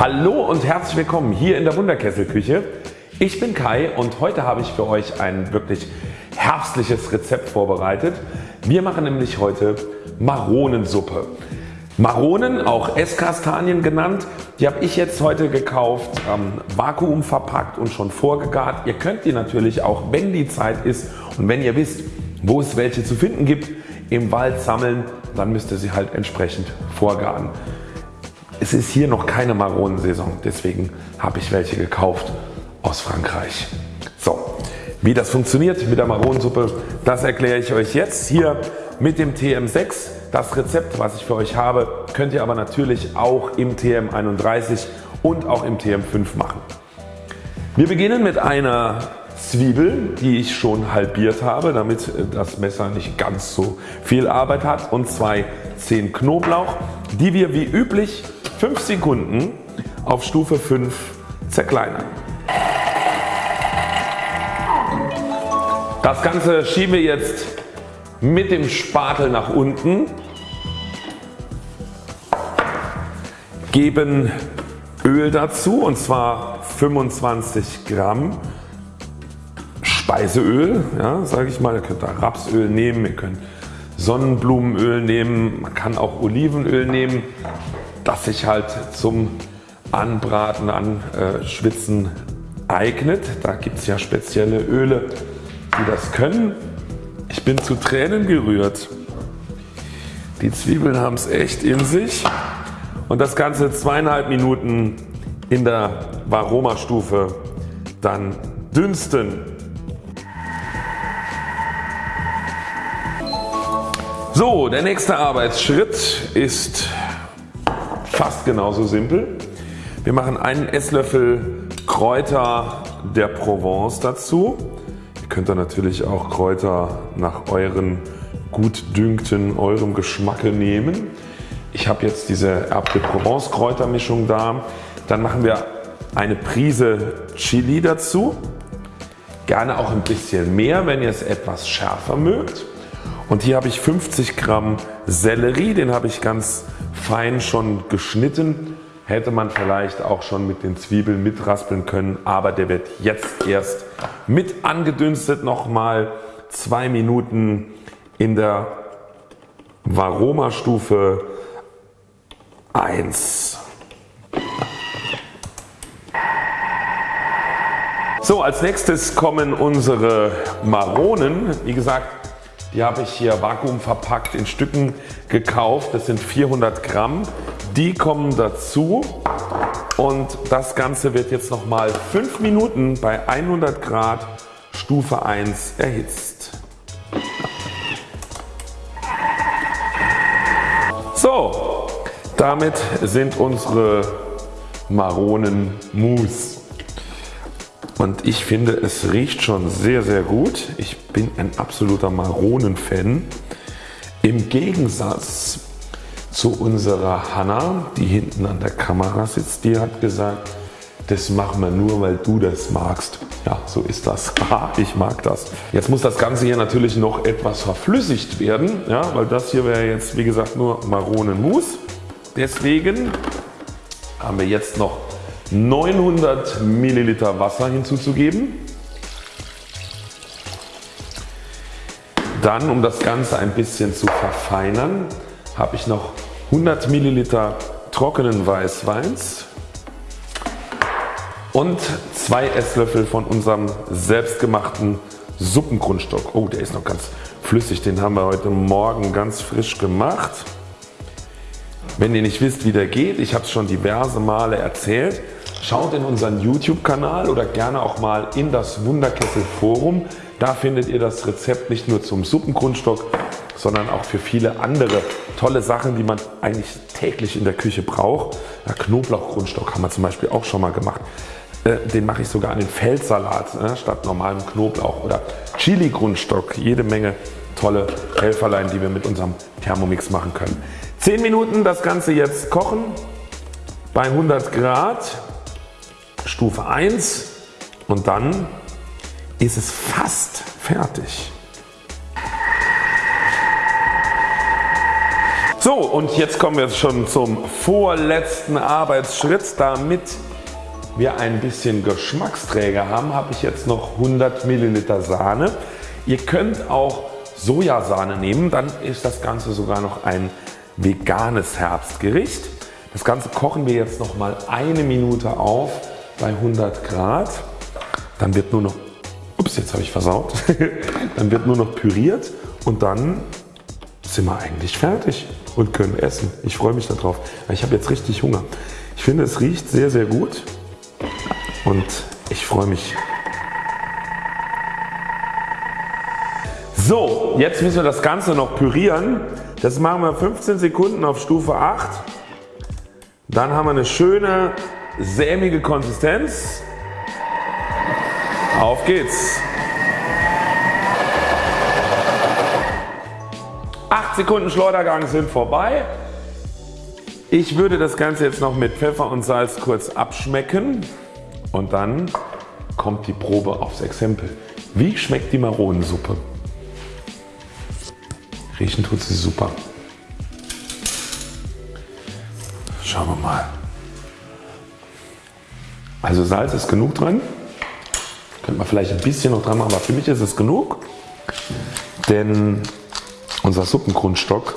Hallo und herzlich willkommen hier in der Wunderkesselküche. Ich bin Kai und heute habe ich für euch ein wirklich herbstliches Rezept vorbereitet. Wir machen nämlich heute Maronensuppe. Maronen, auch Esskastanien genannt, die habe ich jetzt heute gekauft, ähm, Vakuum verpackt und schon vorgegart. Ihr könnt die natürlich auch wenn die Zeit ist und wenn ihr wisst wo es welche zu finden gibt im Wald sammeln, dann müsst ihr sie halt entsprechend vorgaren. Es ist hier noch keine Maronensaison, deswegen habe ich welche gekauft aus Frankreich. So, wie das funktioniert mit der Maronensuppe, das erkläre ich euch jetzt hier mit dem TM6. Das Rezept was ich für euch habe könnt ihr aber natürlich auch im TM31 und auch im TM5 machen. Wir beginnen mit einer Zwiebel die ich schon halbiert habe damit das Messer nicht ganz so viel Arbeit hat und zwei Zehen Knoblauch die wir wie üblich 5 Sekunden auf Stufe 5 zerkleinern. Das Ganze schieben wir jetzt mit dem Spatel nach unten, geben Öl dazu und zwar 25 Gramm Speiseöl, ja, sage ich mal. Ihr könnt da Rapsöl nehmen, ihr könnt Sonnenblumenöl nehmen, man kann auch Olivenöl nehmen das sich halt zum Anbraten, Anschwitzen eignet. Da gibt es ja spezielle Öle die das können. Ich bin zu Tränen gerührt. Die Zwiebeln haben es echt in sich und das Ganze zweieinhalb Minuten in der Varoma Stufe dann dünsten. So der nächste Arbeitsschritt ist fast genauso simpel. Wir machen einen Esslöffel Kräuter der Provence dazu. Ihr könnt da natürlich auch Kräuter nach euren gut dünkten, eurem Geschmacke nehmen. Ich habe jetzt diese Herbe de Provence Kräutermischung da. Dann machen wir eine Prise Chili dazu. Gerne auch ein bisschen mehr wenn ihr es etwas schärfer mögt. Und hier habe ich 50 Gramm Sellerie, den habe ich ganz fein schon geschnitten. Hätte man vielleicht auch schon mit den Zwiebeln mitraspeln können, aber der wird jetzt erst mit angedünstet nochmal zwei Minuten in der Varoma Stufe 1. So als nächstes kommen unsere Maronen. Wie gesagt die habe ich hier vakuumverpackt in Stücken gekauft. Das sind 400 Gramm. Die kommen dazu und das Ganze wird jetzt nochmal 5 Minuten bei 100 Grad Stufe 1 erhitzt. So, damit sind unsere Maronen Mousse und ich finde es riecht schon sehr sehr gut. Ich bin ein absoluter Maronen-Fan. Im Gegensatz zu unserer Hanna, die hinten an der Kamera sitzt, die hat gesagt, das machen wir nur weil du das magst. Ja so ist das. ich mag das. Jetzt muss das Ganze hier natürlich noch etwas verflüssigt werden, ja, weil das hier wäre jetzt wie gesagt nur Maronenmus. Deswegen haben wir jetzt noch 900 Milliliter Wasser hinzuzugeben. Dann um das Ganze ein bisschen zu verfeinern habe ich noch 100 Milliliter trockenen Weißweins und zwei Esslöffel von unserem selbstgemachten Suppengrundstock. Oh der ist noch ganz flüssig, den haben wir heute Morgen ganz frisch gemacht. Wenn ihr nicht wisst wie der geht, ich habe es schon diverse Male erzählt, Schaut in unseren YouTube Kanal oder gerne auch mal in das Wunderkessel Forum. Da findet ihr das Rezept nicht nur zum Suppengrundstock, sondern auch für viele andere tolle Sachen die man eigentlich täglich in der Küche braucht. Ja, Knoblauchgrundstock haben wir zum Beispiel auch schon mal gemacht. Äh, den mache ich sogar an den Feldsalat ne, statt normalem Knoblauch oder Chili Grundstock. Jede Menge tolle Helferlein die wir mit unserem Thermomix machen können. 10 Minuten das Ganze jetzt kochen bei 100 Grad Stufe 1 und dann ist es fast fertig. So und jetzt kommen wir schon zum vorletzten Arbeitsschritt. Damit wir ein bisschen Geschmacksträger haben, habe ich jetzt noch 100 Milliliter Sahne. Ihr könnt auch Sojasahne nehmen, dann ist das Ganze sogar noch ein veganes Herbstgericht. Das Ganze kochen wir jetzt noch mal eine Minute auf bei 100 Grad. Dann wird nur noch, ups jetzt habe ich versaut, dann wird nur noch püriert und dann sind wir eigentlich fertig und können essen. Ich freue mich darauf. Ich habe jetzt richtig Hunger. Ich finde es riecht sehr sehr gut und ich freue mich. So jetzt müssen wir das Ganze noch pürieren. Das machen wir 15 Sekunden auf Stufe 8. Dann haben wir eine schöne sämige Konsistenz. Auf geht's. 8 Sekunden Schleudergang sind vorbei. Ich würde das Ganze jetzt noch mit Pfeffer und Salz kurz abschmecken und dann kommt die Probe aufs Exempel. Wie schmeckt die Maronensuppe? Riechen tut sie super. Schauen wir mal. Also Salz ist genug drin. Könnte man vielleicht ein bisschen noch dran machen, aber für mich ist es genug. Denn unser Suppengrundstock,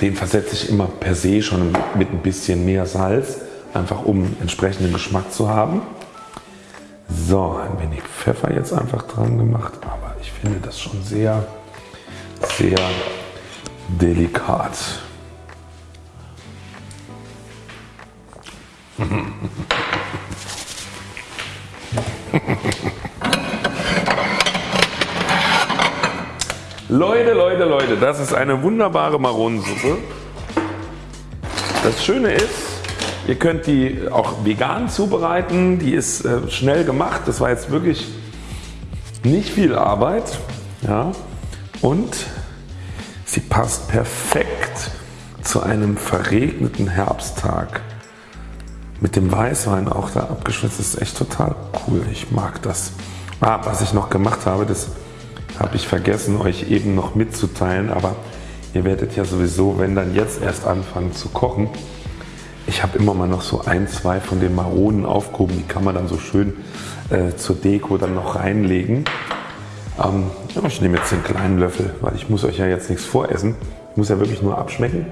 den versetze ich immer per se schon mit ein bisschen mehr Salz, einfach um entsprechenden Geschmack zu haben. So, ein wenig Pfeffer jetzt einfach dran gemacht, aber ich finde das schon sehr, sehr delikat. Leute, Leute, Leute, das ist eine wunderbare Maronensuppe. Das Schöne ist, ihr könnt die auch vegan zubereiten. Die ist äh, schnell gemacht. Das war jetzt wirklich nicht viel Arbeit. Ja. Und sie passt perfekt zu einem verregneten Herbsttag mit dem Weißwein auch da abgeschwitzt ist echt total cool. Ich mag das. Ah, was ich noch gemacht habe, das habe ich vergessen euch eben noch mitzuteilen, aber ihr werdet ja sowieso wenn dann jetzt erst anfangen zu kochen. Ich habe immer mal noch so ein, zwei von den Maronen aufgehoben, die kann man dann so schön äh, zur Deko dann noch reinlegen. Ähm, ich nehme jetzt den kleinen Löffel, weil ich muss euch ja jetzt nichts voressen. Ich muss ja wirklich nur abschmecken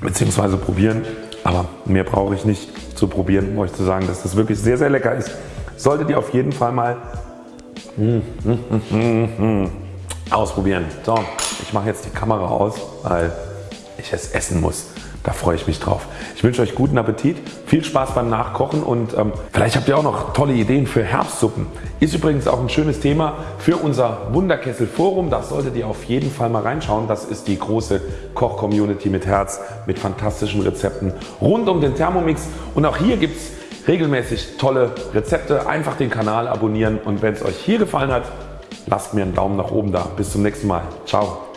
bzw. probieren. Aber mehr brauche ich nicht zu probieren, um euch zu sagen, dass das wirklich sehr sehr lecker ist. Solltet ihr auf jeden Fall mal mm, mm, mm, ausprobieren. So, ich mache jetzt die Kamera aus, weil ich es essen muss. Da freue ich mich drauf. Ich wünsche euch guten Appetit, viel Spaß beim Nachkochen und ähm, vielleicht habt ihr auch noch tolle Ideen für Herbstsuppen. Ist übrigens auch ein schönes Thema für unser Wunderkessel Forum. Das solltet ihr auf jeden Fall mal reinschauen. Das ist die große Koch-Community mit Herz, mit fantastischen Rezepten rund um den Thermomix. Und auch hier gibt es regelmäßig tolle Rezepte. Einfach den Kanal abonnieren und wenn es euch hier gefallen hat, lasst mir einen Daumen nach oben da. Bis zum nächsten Mal. Ciao.